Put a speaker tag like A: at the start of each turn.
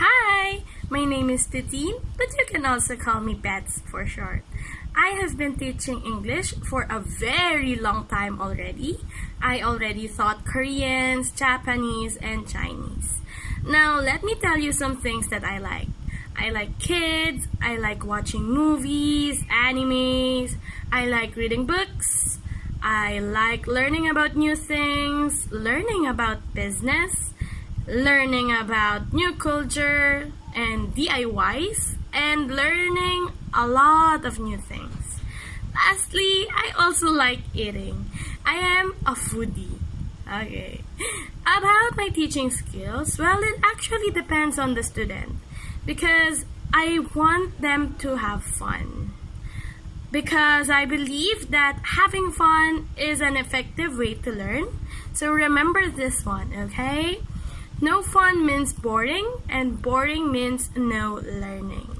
A: Hi, my name is Titine, but you can also call me Pets for short. I have been teaching English for a very long time already. I already taught Koreans, Japanese, and Chinese. Now, let me tell you some things that I like. I like kids, I like watching movies, animes, I like reading books, I like learning about new things, learning about business, learning about new culture and DIYs, and learning a lot of new things. Lastly, I also like eating. I am a foodie. Okay. About my teaching skills, well, it actually depends on the student because I want them to have fun. Because I believe that having fun is an effective way to learn. So remember this one, okay? No fun means boring, and boring means no learning.